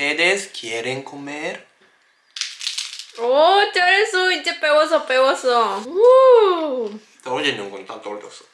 ¿Ustedes quieren comer? 오 잘했어 이제 배웠어 배웠어 우. 떨어지는 건 다 떨어졌어.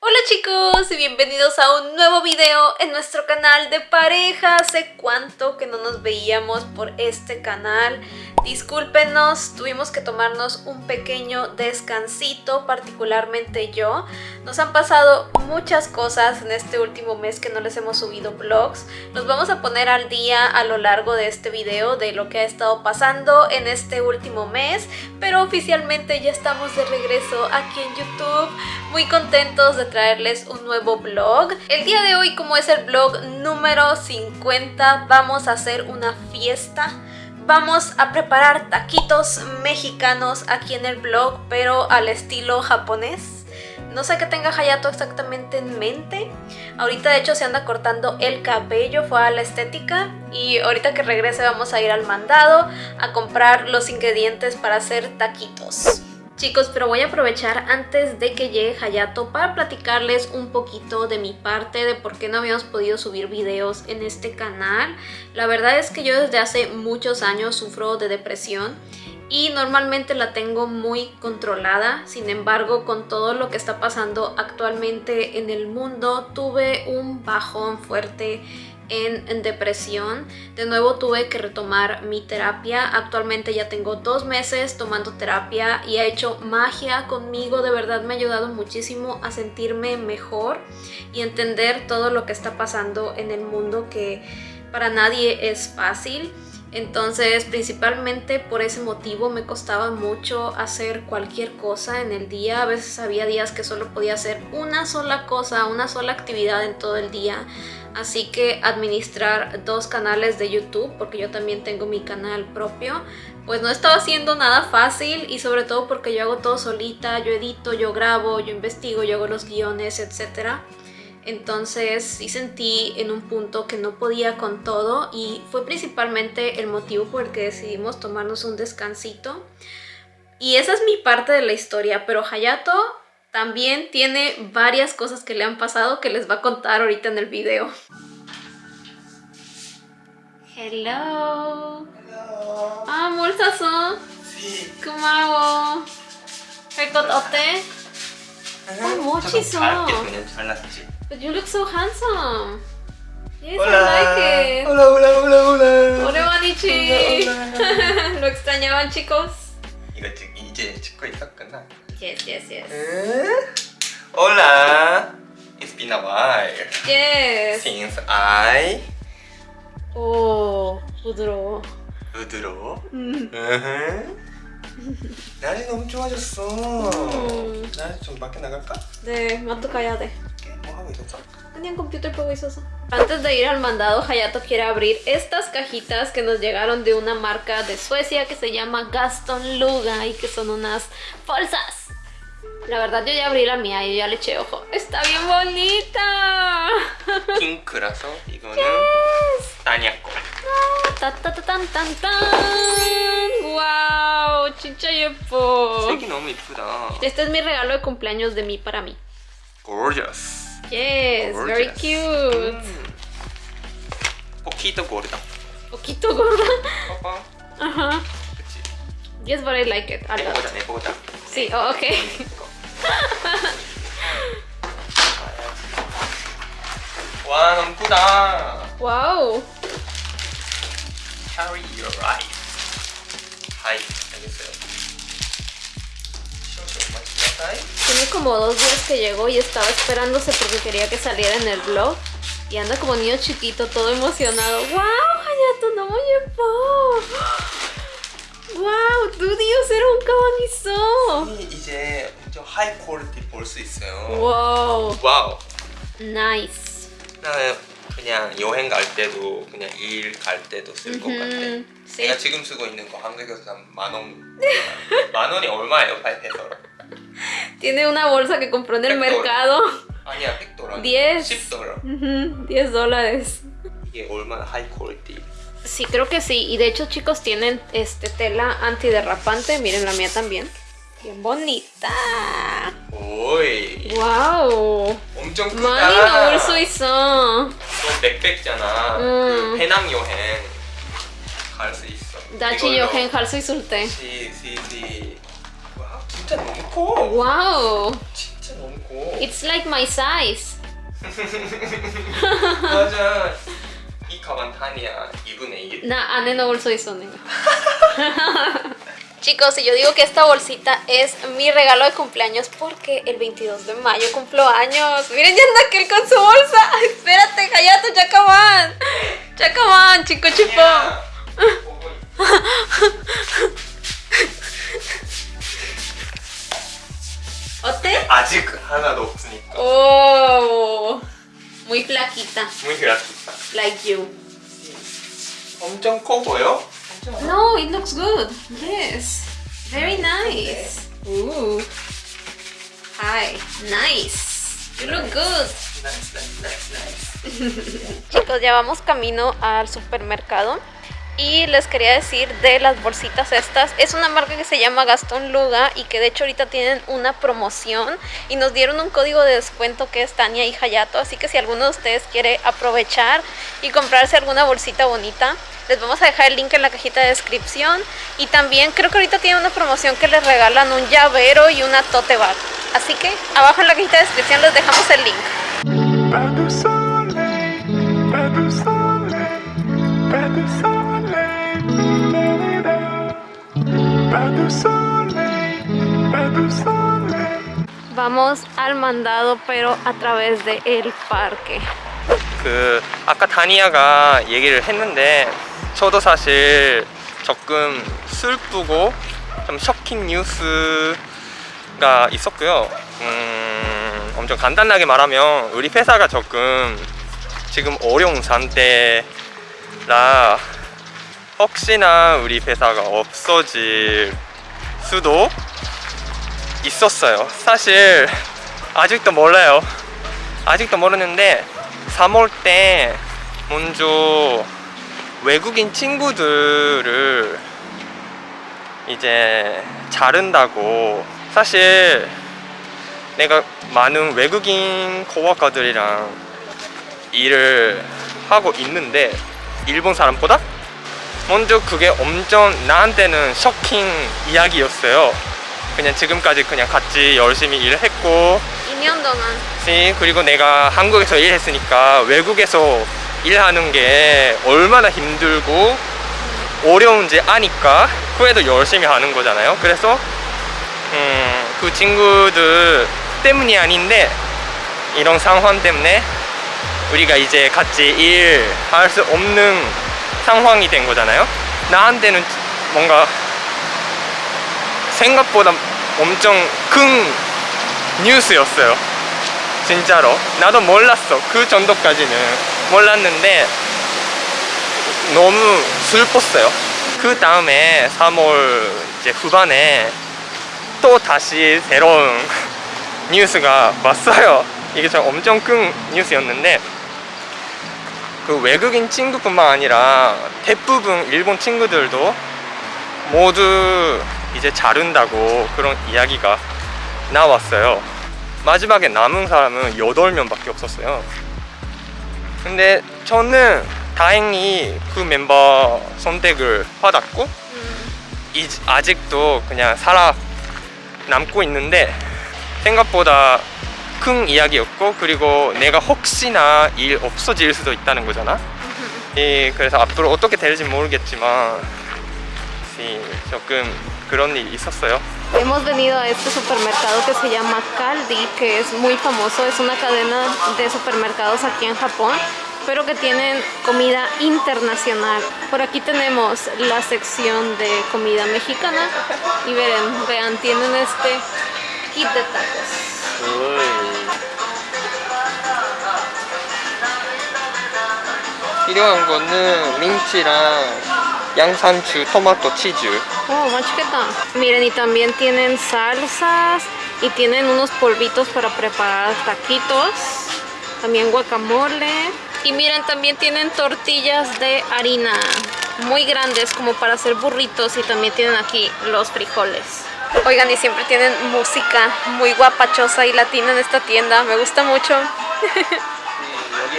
Hola chicos y bienvenidos a un nuevo video en nuestro canal de pareja. Hace cuánto que no nos veíamos por este canal. Discúlpenos, tuvimos que tomarnos un pequeño descansito, particularmente yo. Nos han pasado muchas cosas en este último mes que no les hemos subido vlogs. Nos vamos a poner al día a lo largo de este video de lo que ha estado pasando en este último mes. Pero oficialmente ya estamos de regreso aquí en YouTube. Muy contentos de traerles un nuevo vlog. El día de hoy, como es el vlog número 50, vamos a hacer una fiesta. Vamos a preparar taquitos mexicanos aquí en el vlog, pero al estilo japonés. No sé qué tenga Hayato exactamente en mente. Ahorita de hecho se anda cortando el cabello, fue a la estética. Y ahorita que regrese vamos a ir al mandado a comprar los ingredientes para hacer taquitos. Chicos, pero voy a aprovechar antes de que llegue Hayato para platicarles un poquito de mi parte, de por qué no habíamos podido subir videos en este canal. La verdad es que yo desde hace muchos años sufro de depresión y normalmente la tengo muy controlada. Sin embargo, con todo lo que está pasando actualmente en el mundo, tuve un bajón fuerte en, depresión. De nuevo tuve que retomar mi terapia. Actualmente ya tengo dos meses tomando terapia y ha hecho magia conmigo. De verdad me ha ayudado muchísimo a sentirme mejor y entender todo lo que está pasando en el mundo que para nadie es fácil. Entonces, principalmente por ese motivo me costaba mucho hacer cualquier cosa en el día. A veces había días que solo podía hacer una sola cosa, una sola actividad en todo el día. Así que administrar dos canales de YouTube, porque yo también tengo mi canal propio, pues no estaba haciendo nada fácil y sobre todo porque yo hago todo solita, yo edito, yo grabo, yo investigo, yo hago los guiones, etcétera. Entonces sí sentí en un punto que no podía con todo y fue principalmente el motivo por el que decidimos tomarnos un descansito. Y esa es mi parte de la historia, pero Hayato también tiene varias cosas que le han pasado que les va a contar ahorita en el video. Hello. Hello. 아, 뭘 샀어? Sí. 고마워. 할것 어때? 어, 멋있어. 잘게 그냥 잘랐지. But you look so handsome. Yes, Hola. I like it. Hola, hola, hola, hola. 오랜만이지. Hola, hola. Lo extrañaban, chicos. 이거 지금 이제 찍고 있었구나. Yes, yes, yes. Hola. It's been a while Yes. since I 오, 부드러워. 부드러워. 음. 으흠. 날이 너무 좋아졌어. 음. 나 좀 밖에 나갈까? 네, 마트 가야 돼. 뭐 하고 있었어? Tenía un computer juego 있어서. Antes de ir al mandado, Hayato quiere abrir estas cajitas que nos llegaron de una marca de Suecia que se llama Gaston Luga y que son unas bolsas. La verdad yo ya abrí la mía y yo ya le eché ojo. ¡Está bien bonita! 핑크라서 이거는 따니아꺼. ¡Tan, wow 진짜 예뻐! 색이 너무 이쁘다. Este es mi regalo de cumpleaños de mí para mí. Gorgeous. Yes, very Gorgeous. cute. 음. 포키도 고르다. Poquito gorda. 봐봐. Ajá. 그치. Yes, but I like it. a 내 lot. 보자, 내 보자. Sí, oh, ok. 와, 너무 이쁘다. Wow. Carry your life. 하이, 알겠어요. 쇼쇼, 마치나사이. Tiene como dos días que llegó y estaba esperándose porque quería que saliera en el vlog. Y anda como niño chiquito, todo emocionado. ¡Wow! Hayato, no muy 예뻐. ¡Wow! 드디어 새로운 가방 있어. 이 이제 좀 하이 퀄리티 볼 수 있어요. 와우. 와우. 나이스. 나는 그냥 여행 갈 때도 그냥 일 갈 때도 쓸 것 같아. 음, sí. 내가 지금 쓰고 있는 거 한국에서 만 원. 만 원이 얼마예요? 파이페서? Tiene una bolsa que compró en el Perfecto. mercado. 아니야, 100달러. Diez. 10달러. Ujú, 10 dólares. 이게 얼마나 하이 퀄리티. Sí, creo que sí. Y de hecho, chicos, tienen este tela antiderrapante. Miren la mía también. Bien bonita. 오이. 와우. 엄청 크다. 많이 넣을 수 있어. 너 백백잖아. 음. 그 배낭 여행 갈 수 있어. 이걸로 여행 갈 수 있을 때. 시, 시, 시. 와, 진짜 너무 커. 와우. 진짜 너무 커. It's like my size. 맞아. 이 가방 탄이야 2분의 1. Na, 안에 넣을 수 있어, 내가. Chicos, y yo digo que esta bolsita es mi regalo de cumpleaños porque el 22 de mayo cumplo años. Miren, ya anda aquel con su bolsa. Ay, espérate, cállate, ya acaban. Ya acaban, chico chipo. 야, 보고 있어. ¿Ote? 아직 하나도 없으니까. Oh, muy flaquita, muy gratuita. like you. 엄청 커 보여? No, it looks good. Yes. Very nice. Ooh. Hi. Nice. You look good. Nice, nice, nice, nice. Chicos, ya vamos camino al supermercado. Y les quería decir de las bolsitas estas. Es una marca que se llama Gastón Luga y que de hecho ahorita tienen una promoción. Y nos dieron un código de descuento que es Tania y Hayato. Así que si alguno de ustedes quiere aprovechar y comprarse alguna bolsita bonita, les vamos a dejar el link en la cajita de descripción. Y también creo que ahorita tienen una promoción que les regalan un llavero y una tote bag. Así que abajo en la cajita de descripción les dejamos el link. Vamos al mandado pero a través de el parque. 그 아까 다니아가 얘기를 했는데 저도 사실 조금 슬프고 좀 쇼킹 뉴스가 있었고요. 음, 엄청 간단하게 말하면 우리 회사가 조금 지금 어려운 상태라 혹시나 우리 회사가 없어질 수도 있었어요. 사실 아직도 몰라요. 아직도 모르는데 3월 때 먼저 외국인 친구들을 이제 자른다고 사실 내가 많은 외국인 코워커들이랑 일을 하고 있는데 일본 사람보다 먼저 그게 엄청 나한테는 쇼킹 이야기였어요. 그냥 지금까지 그냥 같이 열심히 일을 했고. 2년 동안. 씨, 그리고 내가 한국에서 일했으니까 외국에서 일하는 게 얼마나 힘들고 어려운지 아니까 그래도 열심히 하는 거잖아요. 그래서 음, 그 친구들 때문이 아닌데 이런 상황 때문에 우리가 이제 같이 일할 수 없는 상황이 된 거잖아요. 나한테는 뭔가 생각보다 엄청 큰 뉴스였어요. 진짜로. 나도 몰랐어. 그 정도까지는 몰랐는데 너무 슬펐어요. 그 다음에 3월 이제 후반에 또 다시 새로운 뉴스가 왔어요. 이게 좀 엄청 큰 뉴스였는데 그 외국인 친구뿐만 아니라 대부분 일본 친구들도 모두 이제 자른다고 그런 이야기가 나왔어요. 마지막에 남은 사람은 8명 밖에 없었어요. 근데 저는 다행히 그 멤버 선택을 받았고 이, 아직도 그냥 살아 남고 있는데 생각보다 큰 이야기였고 그리고 내가 혹시나 일 없어질 수도 있다는 거잖아. 이, 그래서 앞으로 어떻게 될지 모르겠지만 이, 조금 그런 일이 있었어요. Hemos venido a este supermercado que se llama Caldi, que es muy famoso, es una cadena de supermercados aquí en Japón, pero que tienen comida internacional. Por aquí tenemos la sección de comida mexicana y vean, vean, tienen este kit de tacos. 필요한 거는 민치랑 양상추, 토마토, 치즈. Oh, más chiquita. Miren, y también tienen salsas y tienen unos polvitos para preparar taquitos. También guacamole. Y miren, también tienen tortillas de harina muy grandes como para hacer burritos y también tienen aquí los frijoles. Oigan, y siempre tienen música muy guapachosa y latina en esta tienda. Me gusta mucho.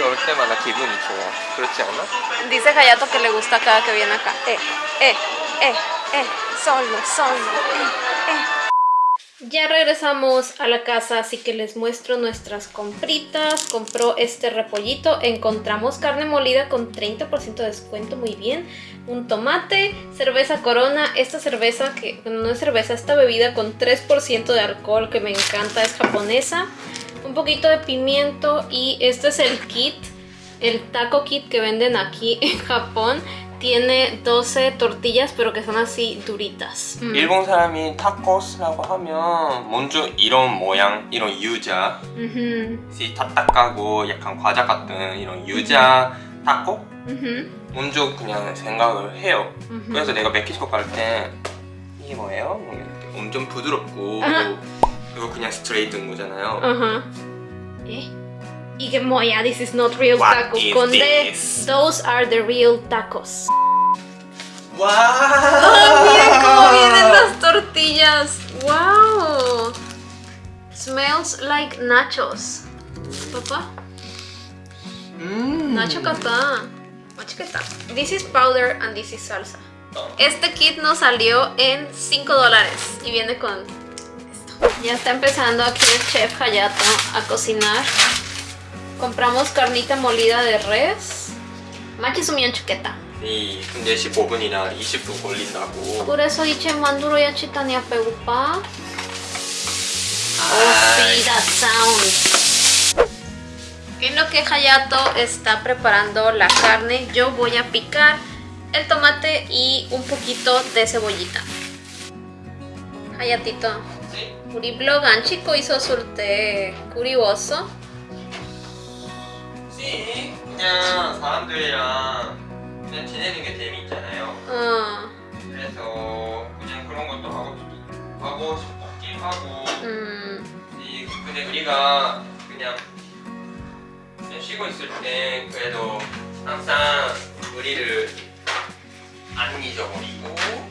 여기 올 때마다 기분이 좋아. 그렇지 않아? Dice Hayato que le gusta cada que viene acá. Eh, eh, eh, eh, solo, solo, eh, eh. Ya regresamos a la casa, así que les muestro nuestras compritas. Compró este repollito. Encontramos carne molida con 30% de descuento, muy bien. Un tomate, cerveza corona. Esta cerveza, que bueno, no es cerveza, esta bebida con 3% de alcohol que me encanta, es japonesa. Un poquito de pimiento y este es el kit, el taco kit que venden aquí en Japón. Tiene 12 tortillas, pero que son así duritas. Mm. 일본 사람이 타코스라고 하면 먼저 이런 모양, 이런 유자, 이 딱딱하고 약간 과자 같은 이런 유자 타코 ujú, 먼저 그냥 생각을 해요. ujú. 그래서 내가 멕시코 갈 때 이게 뭐예요? 뭐 엄청 부드럽고. 이거 그냥 스트레이트인 거잖아요. Ajá. ¿Eh? Y que moya, this is not real What tacos. is Con D, this? those are the real tacos. 와! ¡Ah, miren cómo vienen las tortillas! ¡Wow! Smells like nachos. Papá, 음. nacho kata. Machiketa. This is powder and this is salsa. Este kit nos salió en 5 dólares y viene con esto. Ya está empezando aquí el chef Hayato a cocinar. Compramos carnita molida de res. Machi sumian chuqueta. 이 근데 15분이나 20분 걸린다고. Por eso dice manduro ya chitania pegupa. Oh, 아이. sí, that sound. En lo que Hayato está preparando la carne, yo voy a picar el tomate y un poquito de cebollita. Hayatito, 네? 우리 블로그 안 찍고 있었을 때 그리웠어? 씨, 그냥 사람들이랑 그냥 지내는 게 재미있잖아요. 어, 그래서 그냥 그런 것도 하고 하고 싶긴 하고. 음, 이 근데 우리가 그냥 쉬고 있을 때 그래도 항상 우리를 안 잊어버리고.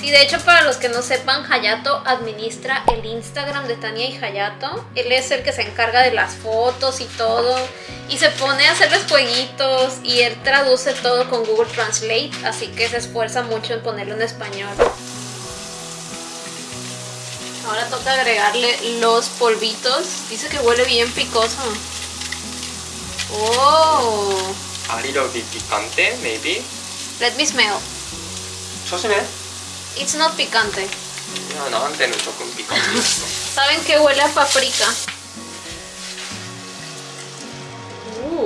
그래도. Sí, de hecho, para los que no sepan, Hayato administra el Instagram de Tania y Hayato. Él es el que se encarga de las fotos y todo. Y se pone a hacerles jueguitos. Y él traduce todo con Google Translate. Así que se esfuerza mucho en ponerlo en español. Ahora toca agregarle los polvitos. Dice que huele bien picoso. Oh, A little bit picante, maybe. let me smell. 조심해. It's not picante. 야, 나한테는 조금 피칸트였어. ¿Saben que huele a paprika? Uh,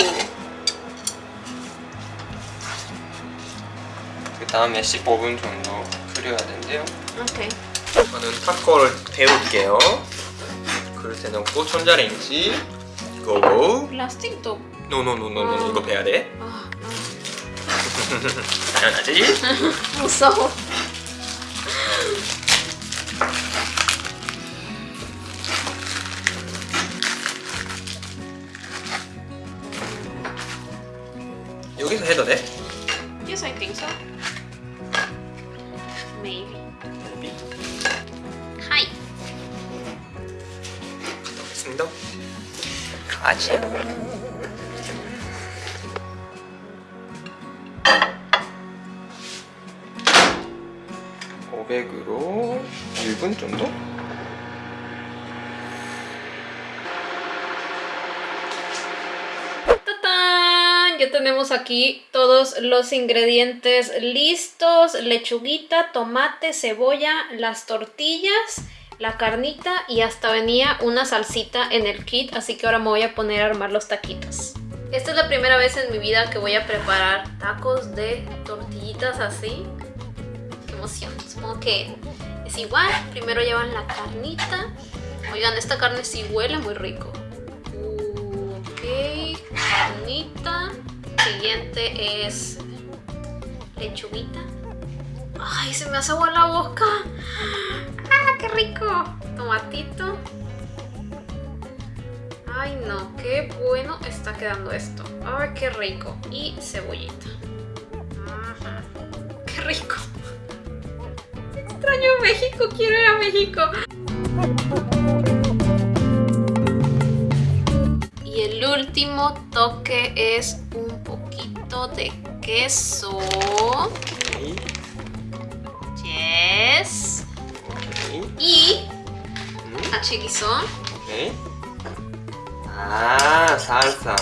그 다음에 15분 정도 끓여야 된대요. ok. 저는 타코를 데울게요. 그릇에 넣고 전자레인지 고고. Plástico. 노노노노노 이거 배야 돼. Ah, 당연하지. no. 무서워. Maybe. Maybe. Hi. 너? 아지. 오백으로 1분 정도? Tenemos aquí todos los ingredientes listos. Lechuguita, tomate, cebolla, las tortillas, la carnita y hasta venía una salsita en el kit. Así que ahora me voy a poner a armar los taquitos. Esta es la primera vez en mi vida que voy a preparar tacos de tortillitas así. ¡Qué emoción! Supongo que es igual. Primero llevan la carnita. Oigan, esta carne sí huele muy rico. Ok, carnita. Siguiente es lechuguita. Ay, se me hace agua la boca. ¡Ah, qué rico! Tomatito. Ay, no, qué bueno está quedando esto. Ay, qué rico. Y cebollita. Ajá. Qué rico. Extraño México, quiero ir a México. Y el último toque es un poquito de queso. Yes. Y Mm. Ah, salsa.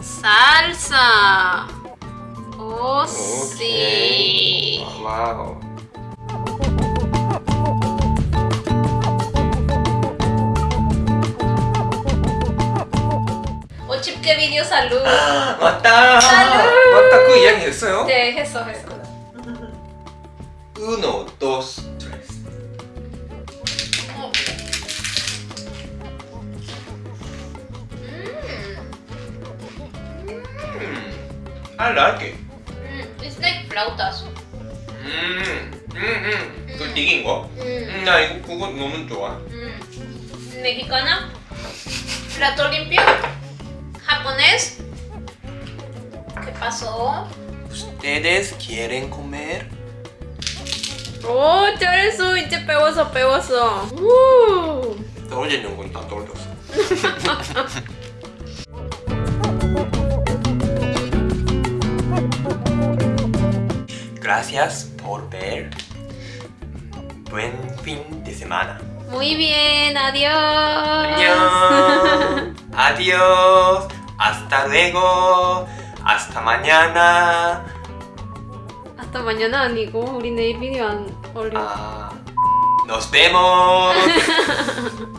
Salsa. Oh, sí. Wow. 오 chip qué video salud. 맞다. 살루! 맞다. 그 이야기 했어요? 네, 했어, 했어. Uno, dos, tres. 어. 음, Mm, I like it. 음, it's like flautas. 음, 음, 음. 그 튀긴 거? 음, 음, 나 이거 그거 너무 좋아. 음. Mexicana. Plato limpio. Japonés. ¿Qué pasó? Ustedes quieren comer? 오, 잘했어. 이제 배웠어, 배웠어. 우. 떨어지는 건 다 떨어졌어. Gracias por ver. Buen fin de semana. Muy bien, adiós. 안녕. Adiós. Hasta luego. Hasta mañana. Hasta mañana 아니고 우리 내일 비디오 안 올려. Ah, nos vemos.